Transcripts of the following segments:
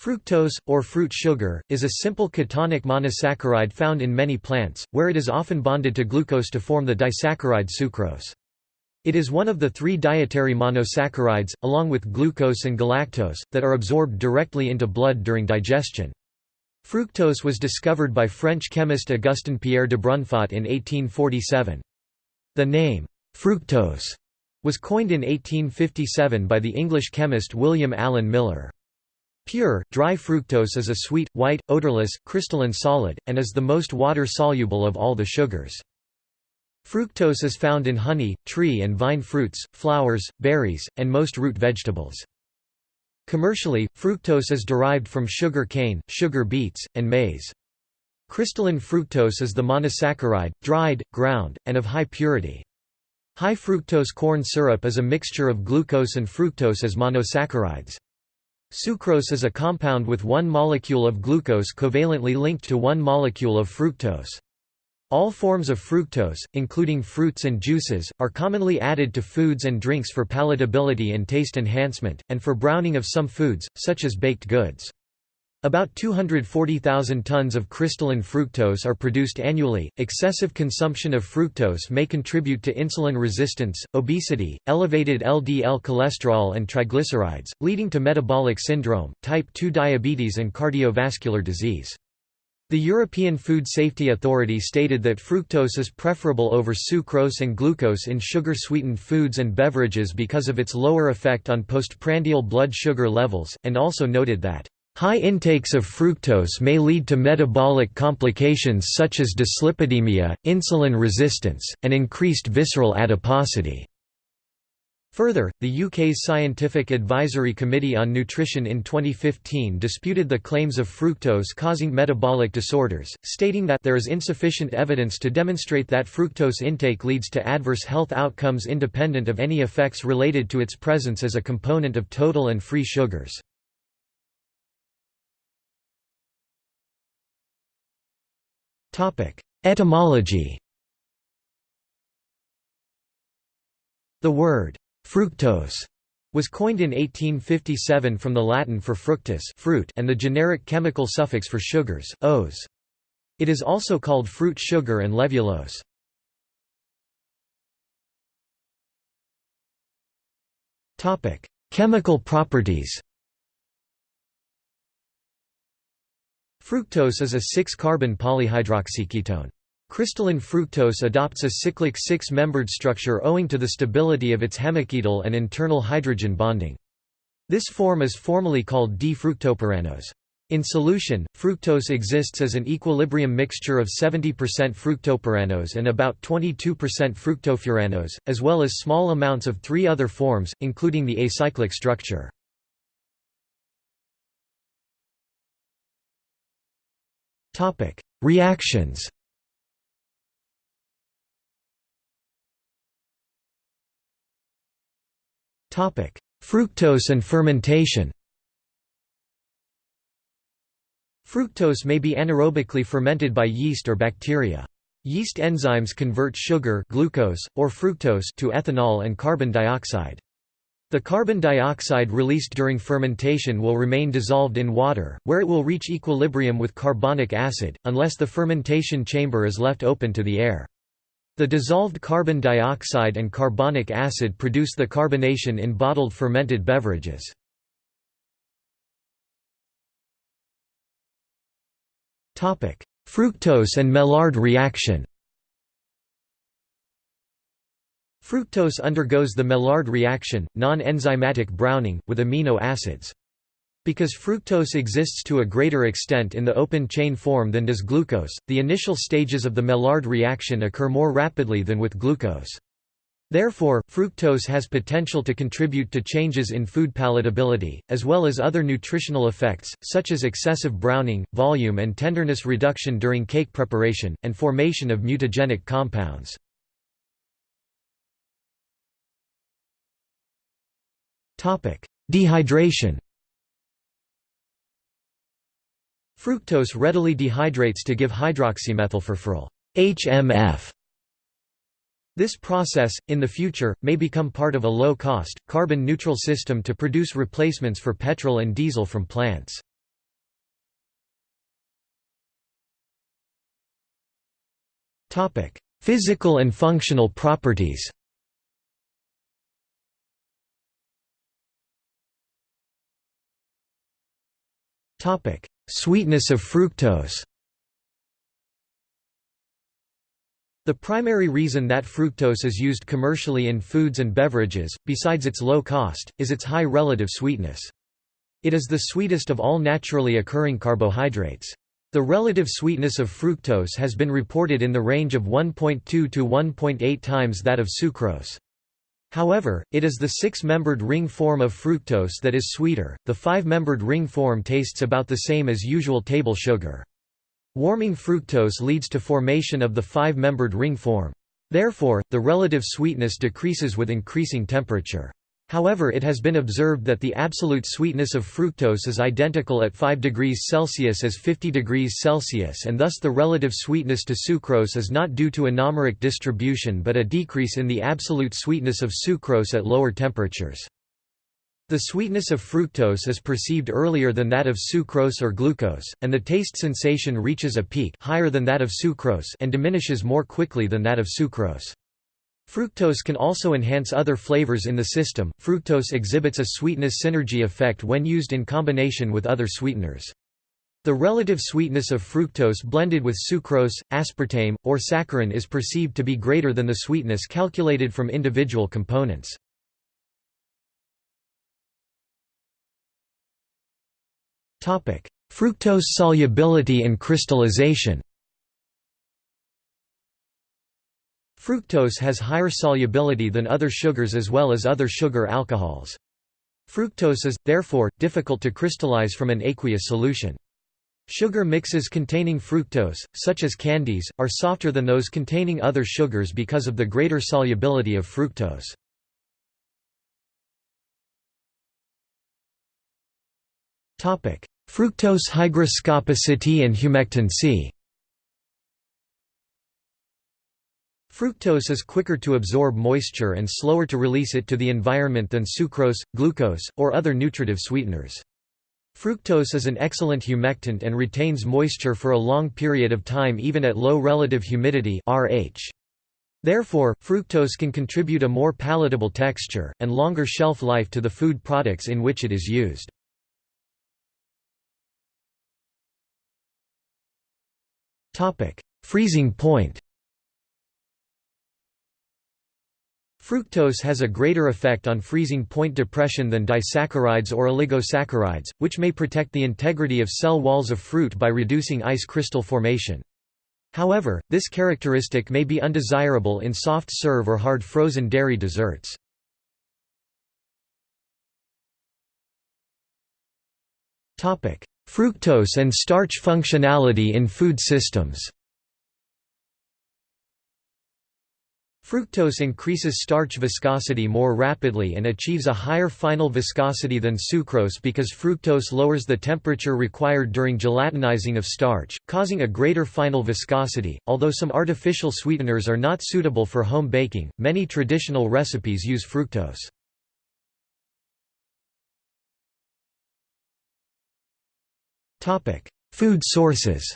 Fructose, or fruit sugar, is a simple ketonic monosaccharide found in many plants, where it is often bonded to glucose to form the disaccharide sucrose. It is one of the three dietary monosaccharides, along with glucose and galactose, that are absorbed directly into blood during digestion. Fructose was discovered by French chemist Augustin Pierre Dubrunfaut in 1847. The name, fructose, was coined in 1857 by the English chemist William Allen Miller. Pure, dry fructose is a sweet, white, odorless, crystalline solid, and is the most water-soluble of all the sugars. Fructose is found in honey, tree and vine fruits, flowers, berries, and most root vegetables. Commercially, fructose is derived from sugar cane, sugar beets, and maize. Crystalline fructose is the monosaccharide, dried, ground, and of high purity. High fructose corn syrup is a mixture of glucose and fructose as monosaccharides. Sucrose is a compound with one molecule of glucose covalently linked to one molecule of fructose. All forms of fructose, including fruits and juices, are commonly added to foods and drinks for palatability and taste enhancement, and for browning of some foods, such as baked goods. About 240,000 tons of crystalline fructose are produced annually. Excessive consumption of fructose may contribute to insulin resistance, obesity, elevated LDL cholesterol, and triglycerides, leading to metabolic syndrome, type 2 diabetes, and cardiovascular disease. The European Food Safety Authority stated that fructose is preferable over sucrose and glucose in sugar-sweetened foods and beverages because of its lower effect on postprandial blood sugar levels, and also noted that High intakes of fructose may lead to metabolic complications such as dyslipidemia, insulin resistance, and increased visceral adiposity. Further, the UK's Scientific Advisory Committee on Nutrition in 2015 disputed the claims of fructose causing metabolic disorders, stating that there is insufficient evidence to demonstrate that fructose intake leads to adverse health outcomes independent of any effects related to its presence as a component of total and free sugars. Etymology The word «fructose» was coined in 1857 from the Latin for fructus fruit and the generic chemical suffix for sugars, ose. It is also called fruit sugar and levulose. Chemical properties Fructose is a 6-carbon polyhydroxyketone. Crystalline fructose adopts a cyclic six-membered structure owing to the stability of its hemiketal and internal hydrogen bonding. This form is formally called D-fructopyranose. In solution, fructose exists as an equilibrium mixture of 70% fructopyranose and about 22% fructofuranose, as well as small amounts of three other forms, including the acyclic structure. Topic: Reactions. Topic: Fructose and fermentation. Fructose may be anaerobically fermented by yeast or bacteria. Yeast enzymes convert sugar glucose, or fructose to ethanol and carbon dioxide. The carbon dioxide released during fermentation will remain dissolved in water, where it will reach equilibrium with carbonic acid, unless the fermentation chamber is left open to the air. The dissolved carbon dioxide and carbonic acid produce the carbonation in bottled fermented beverages. Fructose and Maillard reaction Fructose undergoes the Maillard reaction, non-enzymatic browning, with amino acids. Because fructose exists to a greater extent in the open-chain form than does glucose, the initial stages of the Maillard reaction occur more rapidly than with glucose. Therefore, fructose has potential to contribute to changes in food palatability, as well as other nutritional effects, such as excessive browning, volume and tenderness reduction during cake preparation, and formation of mutagenic compounds. Dehydration Fructose readily dehydrates to give hydroxymethylfurfural HMF. This process, in the future, may become part of a low-cost, carbon-neutral system to produce replacements for petrol and diesel from plants. Physical and functional properties Sweetness of fructose The primary reason that fructose is used commercially in foods and beverages, besides its low cost, is its high relative sweetness. It is the sweetest of all naturally occurring carbohydrates. The relative sweetness of fructose has been reported in the range of 1.2 to 1.8 times that of sucrose. However, it is the six-membered ring form of fructose that is sweeter, the five-membered ring form tastes about the same as usual table sugar. Warming fructose leads to formation of the five-membered ring form. Therefore, the relative sweetness decreases with increasing temperature. However it has been observed that the absolute sweetness of fructose is identical at 5 degrees Celsius as 50 degrees Celsius and thus the relative sweetness to sucrose is not due to anomeric distribution but a decrease in the absolute sweetness of sucrose at lower temperatures. The sweetness of fructose is perceived earlier than that of sucrose or glucose, and the taste sensation reaches a peak higher than that of sucrose and diminishes more quickly than that of sucrose. Fructose can also enhance other flavors in the system. Fructose exhibits a sweetness synergy effect when used in combination with other sweeteners. The relative sweetness of fructose blended with sucrose, aspartame, or saccharin is perceived to be greater than the sweetness calculated from individual components. Fructose solubility and crystallization Fructose has higher solubility than other sugars as well as other sugar alcohols. Fructose is, therefore, difficult to crystallize from an aqueous solution. Sugar mixes containing fructose, such as candies, are softer than those containing other sugars because of the greater solubility of fructose. Fructose hygroscopicity and humectancy Fructose is quicker to absorb moisture and slower to release it to the environment than sucrose, glucose, or other nutritive sweeteners. Fructose is an excellent humectant and retains moisture for a long period of time even at low relative humidity RH. Therefore, fructose can contribute a more palatable texture, and longer shelf life to the food products in which it is used. Freezing point Fructose has a greater effect on freezing point depression than disaccharides or oligosaccharides, which may protect the integrity of cell walls of fruit by reducing ice crystal formation. However, this characteristic may be undesirable in soft serve or hard frozen dairy desserts. Fructose and starch functionality in food systems Fructose increases starch viscosity more rapidly and achieves a higher final viscosity than sucrose because fructose lowers the temperature required during gelatinizing of starch, causing a greater final viscosity. Although some artificial sweeteners are not suitable for home baking, many traditional recipes use fructose. Topic: Food sources.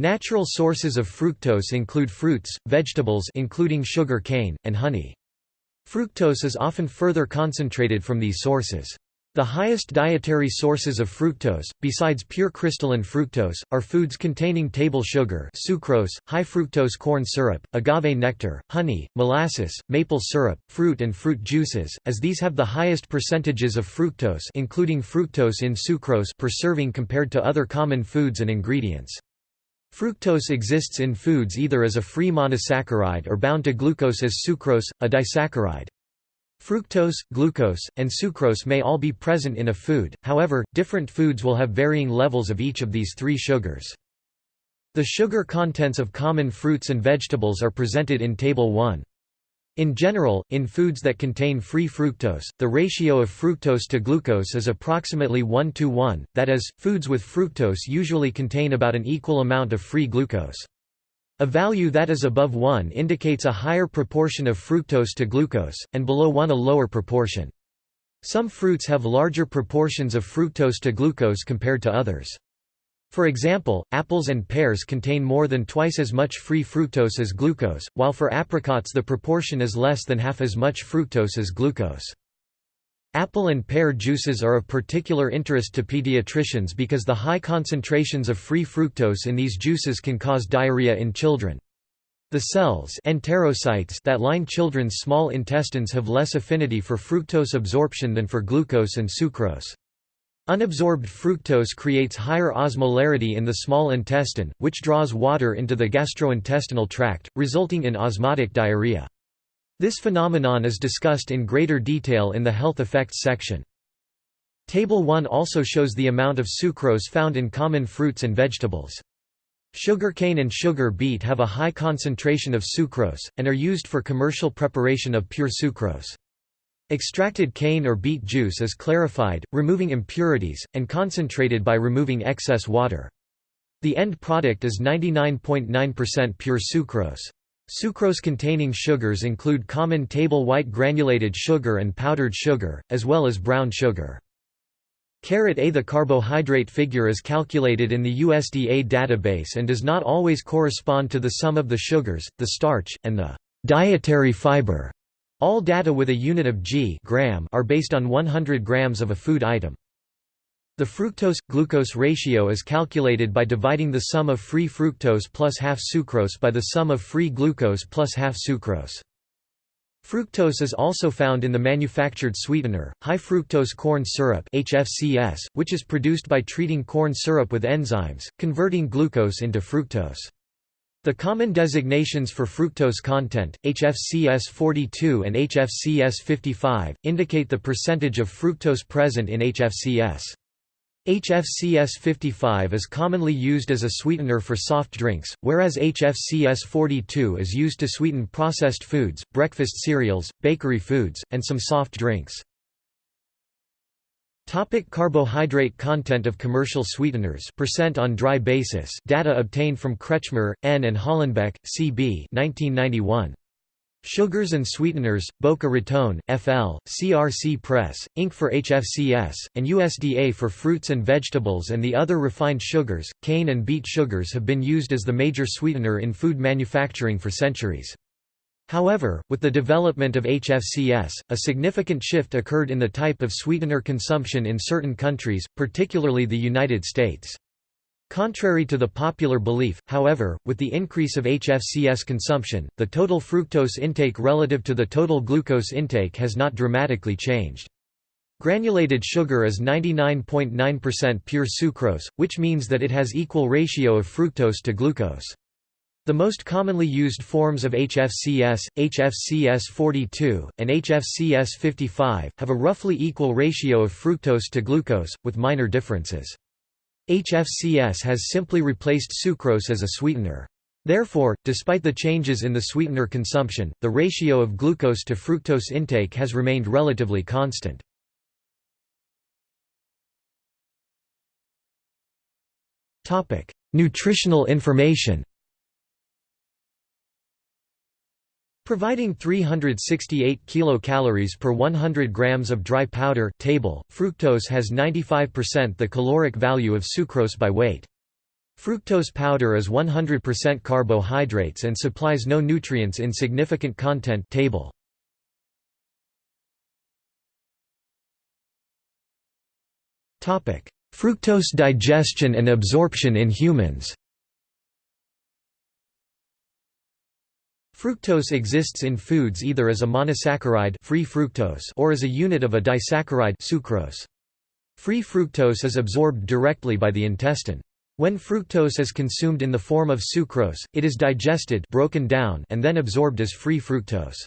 Natural sources of fructose include fruits, vegetables including sugar cane, and honey. Fructose is often further concentrated from these sources. The highest dietary sources of fructose, besides pure crystalline fructose, are foods containing table sugar sucrose, high fructose corn syrup, agave nectar, honey, molasses, maple syrup, fruit and fruit juices, as these have the highest percentages of fructose including fructose in sucrose per serving compared to other common foods and ingredients. Fructose exists in foods either as a free monosaccharide or bound to glucose as sucrose, a disaccharide. Fructose, glucose, and sucrose may all be present in a food, however, different foods will have varying levels of each of these three sugars. The sugar contents of common fruits and vegetables are presented in Table 1. In general, in foods that contain free fructose, the ratio of fructose to glucose is approximately 1 to 1, that is, foods with fructose usually contain about an equal amount of free glucose. A value that is above 1 indicates a higher proportion of fructose to glucose, and below 1 a lower proportion. Some fruits have larger proportions of fructose to glucose compared to others. For example, apples and pears contain more than twice as much free fructose as glucose, while for apricots the proportion is less than half as much fructose as glucose. Apple and pear juices are of particular interest to pediatricians because the high concentrations of free fructose in these juices can cause diarrhea in children. The cells enterocytes that line children's small intestines have less affinity for fructose absorption than for glucose and sucrose. Unabsorbed fructose creates higher osmolarity in the small intestine, which draws water into the gastrointestinal tract, resulting in osmotic diarrhea. This phenomenon is discussed in greater detail in the health effects section. Table 1 also shows the amount of sucrose found in common fruits and vegetables. Sugarcane and sugar beet have a high concentration of sucrose, and are used for commercial preparation of pure sucrose. Extracted cane or beet juice is clarified, removing impurities, and concentrated by removing excess water. The end product is 99.9% .9 pure sucrose. Sucrose-containing sugars include common table white granulated sugar and powdered sugar, as well as brown sugar. A The carbohydrate figure is calculated in the USDA database and does not always correspond to the sum of the sugars, the starch, and the dietary fiber. All data with a unit of g gram are based on 100 grams of a food item. The fructose-glucose ratio is calculated by dividing the sum of free fructose plus half sucrose by the sum of free glucose plus half sucrose. Fructose is also found in the manufactured sweetener, high fructose corn syrup HFCS, which is produced by treating corn syrup with enzymes, converting glucose into fructose. The common designations for fructose content, HFCS42 and HFCS55, indicate the percentage of fructose present in HFCS. HFCS55 is commonly used as a sweetener for soft drinks, whereas HFCS42 is used to sweeten processed foods, breakfast cereals, bakery foods, and some soft drinks. Topic carbohydrate content of commercial sweeteners percent on dry basis data obtained from Kretschmer, N. and Hollenbeck, C. B. 1991. Sugars and Sweeteners, Boca Raton, FL, CRC Press, Inc. for HFCS, and USDA for fruits and vegetables and the other refined sugars. Cane and beet sugars have been used as the major sweetener in food manufacturing for centuries. However, with the development of HFCS, a significant shift occurred in the type of sweetener consumption in certain countries, particularly the United States. Contrary to the popular belief, however, with the increase of HFCS consumption, the total fructose intake relative to the total glucose intake has not dramatically changed. Granulated sugar is 99.9% .9 pure sucrose, which means that it has equal ratio of fructose to glucose. The most commonly used forms of HFCS, HFCS42, and HFCS55, have a roughly equal ratio of fructose to glucose, with minor differences. HFCS has simply replaced sucrose as a sweetener. Therefore, despite the changes in the sweetener consumption, the ratio of glucose to fructose intake has remained relatively constant. Nutritional information Providing 368 kilocalories per 100 grams of dry powder table, fructose has 95% the caloric value of sucrose by weight. Fructose powder is 100% carbohydrates and supplies no nutrients in significant content table. Topic: Fructose digestion and absorption in humans Fructose exists in foods either as a monosaccharide free fructose or as a unit of a disaccharide sucrose. Free fructose is absorbed directly by the intestine. When fructose is consumed in the form of sucrose, it is digested broken down and then absorbed as free fructose.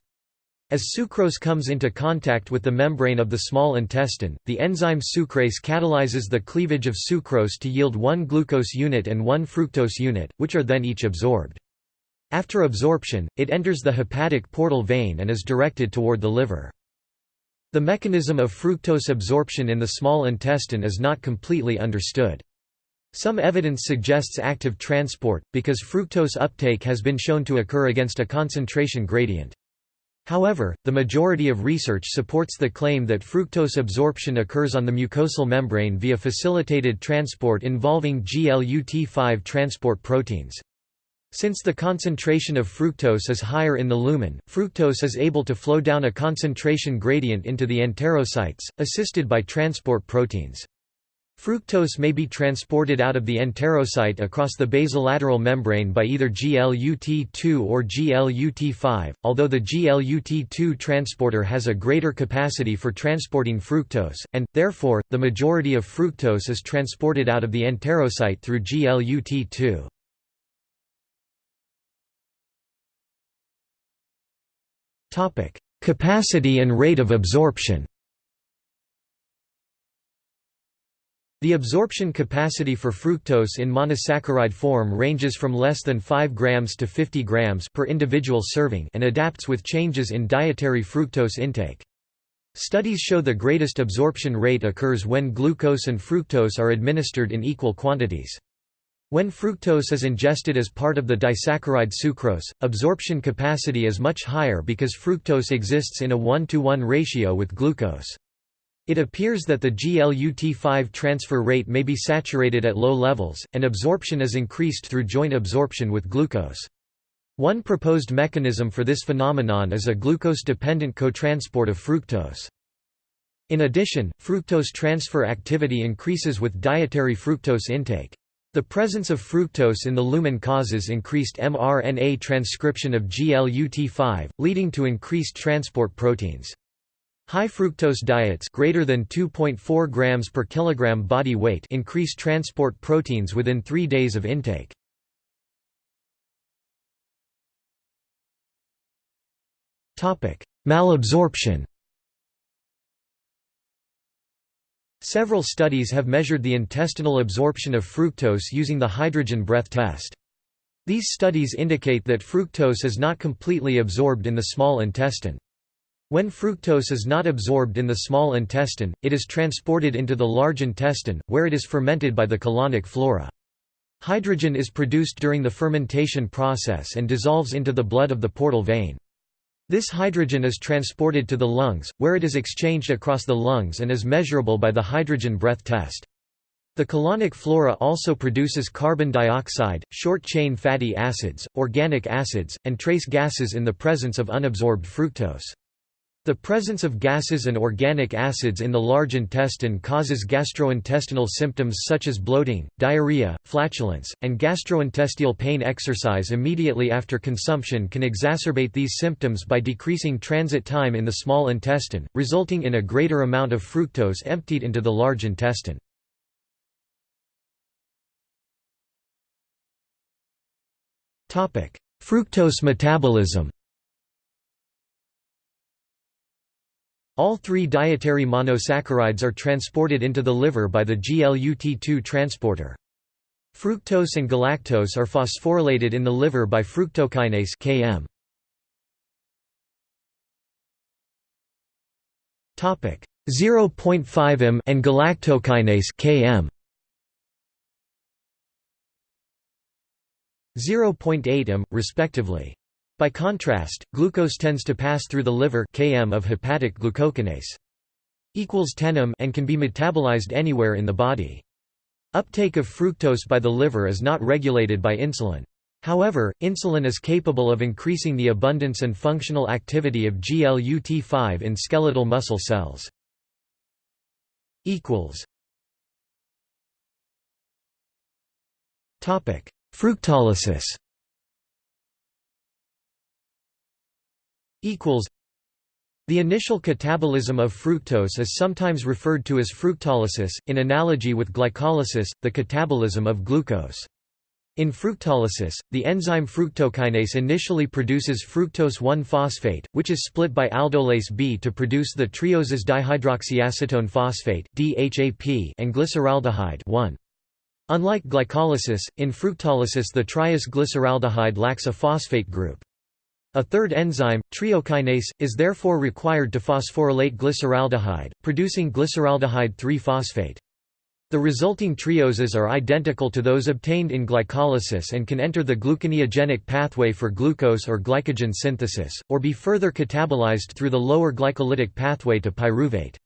As sucrose comes into contact with the membrane of the small intestine, the enzyme sucrase catalyzes the cleavage of sucrose to yield one glucose unit and one fructose unit, which are then each absorbed. After absorption, it enters the hepatic portal vein and is directed toward the liver. The mechanism of fructose absorption in the small intestine is not completely understood. Some evidence suggests active transport, because fructose uptake has been shown to occur against a concentration gradient. However, the majority of research supports the claim that fructose absorption occurs on the mucosal membrane via facilitated transport involving GLUT5 transport proteins. Since the concentration of fructose is higher in the lumen, fructose is able to flow down a concentration gradient into the enterocytes, assisted by transport proteins. Fructose may be transported out of the enterocyte across the basolateral membrane by either GLUT2 or GLUT5, although the GLUT2 transporter has a greater capacity for transporting fructose, and, therefore, the majority of fructose is transported out of the enterocyte through GLUT2. Capacity and rate of absorption The absorption capacity for fructose in monosaccharide form ranges from less than 5 grams to 50 grams per individual serving and adapts with changes in dietary fructose intake. Studies show the greatest absorption rate occurs when glucose and fructose are administered in equal quantities. When fructose is ingested as part of the disaccharide sucrose, absorption capacity is much higher because fructose exists in a 1 to 1 ratio with glucose. It appears that the GLUT5 transfer rate may be saturated at low levels, and absorption is increased through joint absorption with glucose. One proposed mechanism for this phenomenon is a glucose-dependent cotransport of fructose. In addition, fructose transfer activity increases with dietary fructose intake. The presence of fructose in the lumen causes increased mRNA transcription of GLUT5, leading to increased transport proteins. High fructose diets greater than 2.4 grams per kilogram body weight increase transport proteins within 3 days of intake. Topic: Malabsorption. Several studies have measured the intestinal absorption of fructose using the hydrogen breath test. These studies indicate that fructose is not completely absorbed in the small intestine. When fructose is not absorbed in the small intestine, it is transported into the large intestine, where it is fermented by the colonic flora. Hydrogen is produced during the fermentation process and dissolves into the blood of the portal vein. This hydrogen is transported to the lungs, where it is exchanged across the lungs and is measurable by the hydrogen breath test. The colonic flora also produces carbon dioxide, short-chain fatty acids, organic acids, and trace gases in the presence of unabsorbed fructose. The presence of gases and organic acids in the large intestine causes gastrointestinal symptoms such as bloating, diarrhea, flatulence, and gastrointestinal pain. Exercise immediately after consumption can exacerbate these symptoms by decreasing transit time in the small intestine, resulting in a greater amount of fructose emptied into the large intestine. Fructose metabolism All three dietary monosaccharides are transported into the liver by the GLUT2 transporter. Fructose and galactose are phosphorylated in the liver by fructokinase Km. Topic 0.5 m and galactokinase Km. 0.8 m, respectively. By contrast, glucose tends to pass through the liver km of hepatic glucokinase equals 10 m and can be metabolized anywhere in the body. Uptake of fructose by the liver is not regulated by insulin. However, insulin is capable of increasing the abundance and functional activity of GLUT5 in skeletal muscle cells. Fructolysis equals the initial catabolism of fructose is sometimes referred to as fructolysis, in analogy with glycolysis, the catabolism of glucose. In fructolysis, the enzyme fructokinase initially produces fructose 1-phosphate, which is split by aldolase B to produce the trioses dihydroxyacetone phosphate (DHAP) and glyceraldehyde 1. Unlike glycolysis, in fructolysis the triose glyceraldehyde lacks a phosphate group. A third enzyme, triokinase, is therefore required to phosphorylate glyceraldehyde, producing glyceraldehyde 3-phosphate. The resulting trioses are identical to those obtained in glycolysis and can enter the gluconeogenic pathway for glucose or glycogen synthesis, or be further catabolized through the lower glycolytic pathway to pyruvate.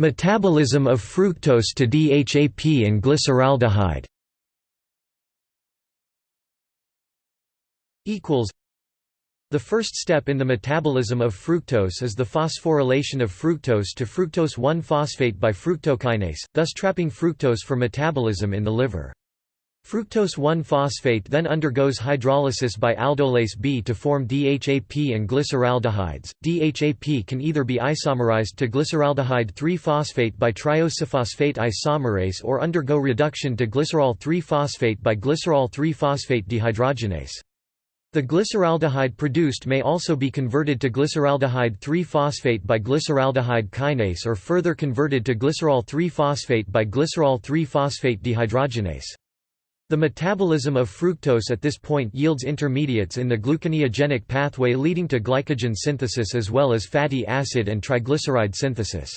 Metabolism of fructose to DHAP and glyceraldehyde the first step in the metabolism of fructose is the phosphorylation of fructose to fructose 1-phosphate by fructokinase, thus trapping fructose for metabolism in the liver. Fructose 1-phosphate then undergoes hydrolysis by aldolase B to form DHAP and glyceraldehydes. DHAP can either be isomerized to glyceraldehyde 3-phosphate by triosephosphate isomerase or undergo reduction to glycerol 3-phosphate by glycerol 3-phosphate dehydrogenase. The glyceraldehyde produced may also be converted to glyceraldehyde 3-phosphate by glyceraldehyde kinase or further converted to glycerol 3-phosphate by glycerol 3-phosphate dehydrogenase. The metabolism of fructose at this point yields intermediates in the gluconeogenic pathway leading to glycogen synthesis as well as fatty acid and triglyceride synthesis.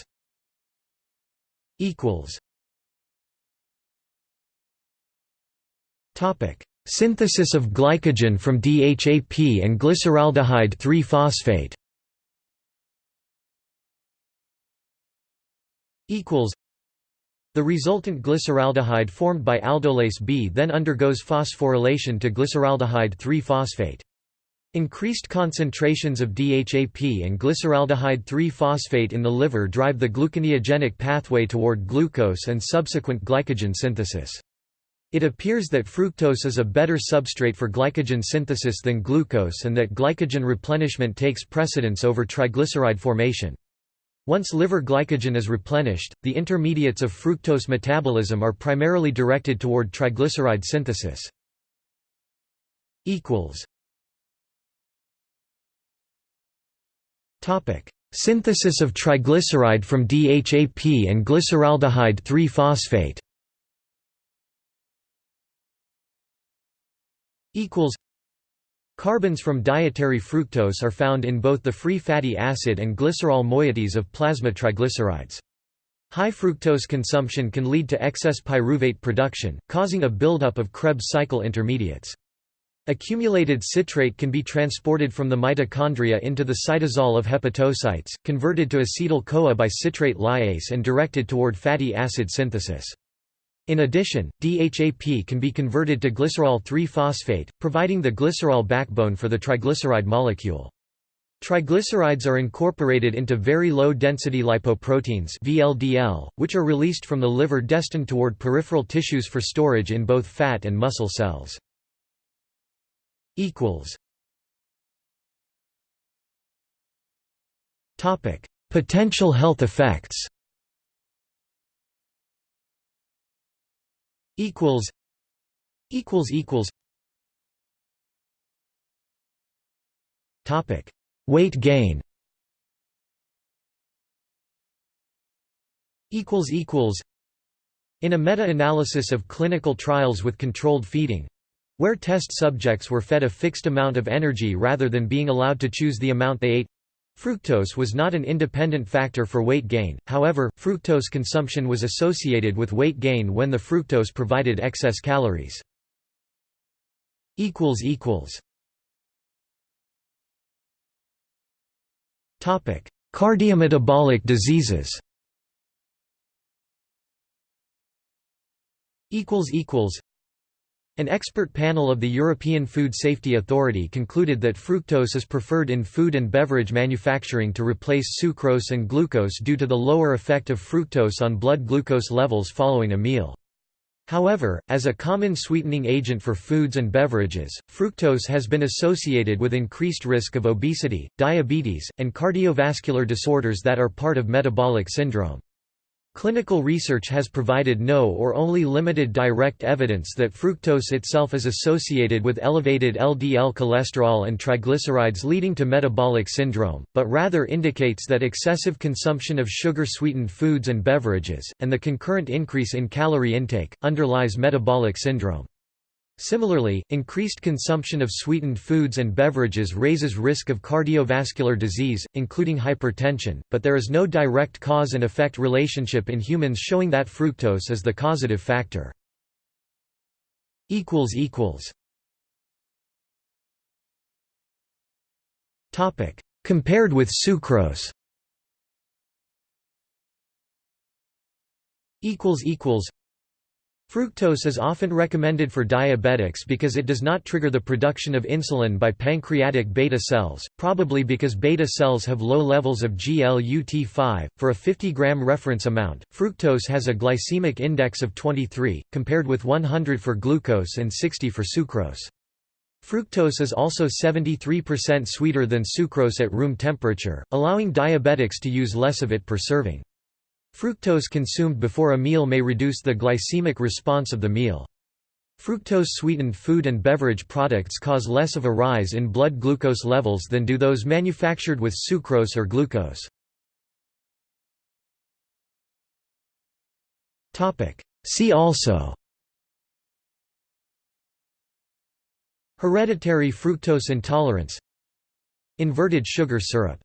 Synthesis of glycogen from DHAP and glyceraldehyde 3-phosphate The resultant glyceraldehyde formed by aldolase B then undergoes phosphorylation to glyceraldehyde 3-phosphate. Increased concentrations of DHAP and glyceraldehyde 3-phosphate in the liver drive the gluconeogenic pathway toward glucose and subsequent glycogen synthesis. It appears that fructose is a better substrate for glycogen synthesis than glucose and that glycogen replenishment takes precedence over triglyceride formation. Once liver glycogen is replenished, the intermediates of fructose metabolism are primarily directed toward triglyceride synthesis. Synthesis of triglyceride from DHAP and glyceraldehyde 3-phosphate equals Carbons from dietary fructose are found in both the free fatty acid and glycerol moieties of plasma triglycerides. High fructose consumption can lead to excess pyruvate production, causing a buildup of Krebs cycle intermediates. Accumulated citrate can be transported from the mitochondria into the cytosol of hepatocytes, converted to acetyl-CoA by citrate lyase and directed toward fatty acid synthesis. In addition, DHAP can be converted to glycerol 3-phosphate, providing the glycerol backbone for the triglyceride molecule. Triglycerides are incorporated into very low-density lipoproteins VLDL, which are released from the liver destined toward peripheral tissues for storage in both fat and muscle cells. Potential health effects equals equals equals. Topic weight gain. Equals equals. In a meta-analysis of clinical trials with controlled feeding where test subjects were fed a fixed amount of energy rather than being allowed to choose the amount they ate Fructose was not an independent factor for weight gain, however, fructose consumption was associated with weight gain when the fructose provided excess calories. Cardiometabolic diseases an expert panel of the European Food Safety Authority concluded that fructose is preferred in food and beverage manufacturing to replace sucrose and glucose due to the lower effect of fructose on blood glucose levels following a meal. However, as a common sweetening agent for foods and beverages, fructose has been associated with increased risk of obesity, diabetes, and cardiovascular disorders that are part of metabolic syndrome. Clinical research has provided no or only limited direct evidence that fructose itself is associated with elevated LDL cholesterol and triglycerides leading to metabolic syndrome, but rather indicates that excessive consumption of sugar-sweetened foods and beverages, and the concurrent increase in calorie intake, underlies metabolic syndrome. Similarly, increased consumption of sweetened foods and beverages raises risk of cardiovascular disease, including hypertension, but there is no direct cause and effect relationship in humans showing that fructose is the causative factor. Compared with sucrose Fructose is often recommended for diabetics because it does not trigger the production of insulin by pancreatic beta cells, probably because beta cells have low levels of GLUT5. For a 50 gram reference amount, fructose has a glycemic index of 23, compared with 100 for glucose and 60 for sucrose. Fructose is also 73% sweeter than sucrose at room temperature, allowing diabetics to use less of it per serving. Fructose consumed before a meal may reduce the glycemic response of the meal. Fructose-sweetened food and beverage products cause less of a rise in blood glucose levels than do those manufactured with sucrose or glucose. See also Hereditary fructose intolerance Inverted sugar syrup